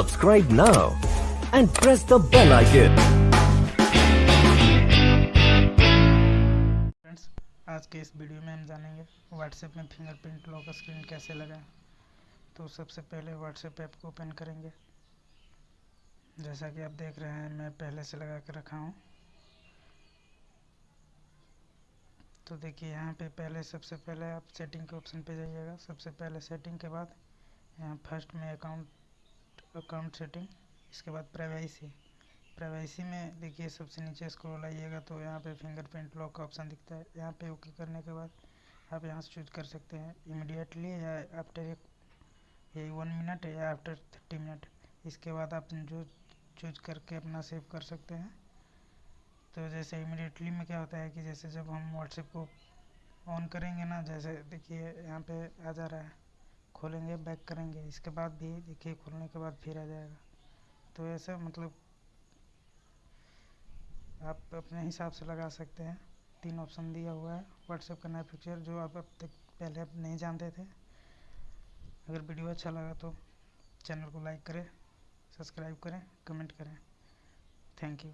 Subscribe now and press the bell icon. Friends आज के इस वीडियो में हम जानेंगे व्हाट्सएप में फिंगरप्रिंट लॉक स्क्रीन कैसे लगाएँ। तो सबसे पहले व्हाट्सएप ऐप को ओपन करेंगे। जैसा कि आप देख रहे हैं, मैं पहले से लगा कर रखा हूँ। तो देखिए, यहाँ पे पहले, सबसे पहले आप सेटिंग के ऑप्शन पे जाइएगा। सबसे पहले सेटिंग के बाद यहाँ फ़र्स्ट में अकाउंट अकाउंट सेटिंग इसके बाद प्राइवेसी प्राइवेसी में देखिए सबसे नीचे स्क्रॉल आइएगा तो यहाँ पे फिंगरप्रिंट लॉक का ऑप्शन दिखता है। यहाँ पे ओके करने के बाद आप यहाँ से चूज़ कर सकते हैं। इमिडिएटली या आफ्टर एक यही वन मिनट या आफ्टर थर्टी मिनट इसके बाद आप जो चूज़ करके अपना सेव कर सकते हैं। तो जैसे इमिडिएटली में क्या होता है कि जैसे जब हम व्हाट्सएप को ऑन करेंगे ना, जैसे देखिए यहाँ पे आ जा रहा है। खोलेंगे बैक करेंगे। इसके बाद भी, देखिए, खोलने के बाद फिर आ जाएगा। तो ऐसा मतलब आप अपने हिसाब से लगा सकते हैं। तीन ऑप्शन दिया हुआ है। व्हाट्सएप का नया फीचर जो आप अब तक पहले आप नहीं जानते थे। अगर वीडियो अच्छा लगा तो चैनल को लाइक करें सब्सक्राइब करें कमेंट करें। Thank you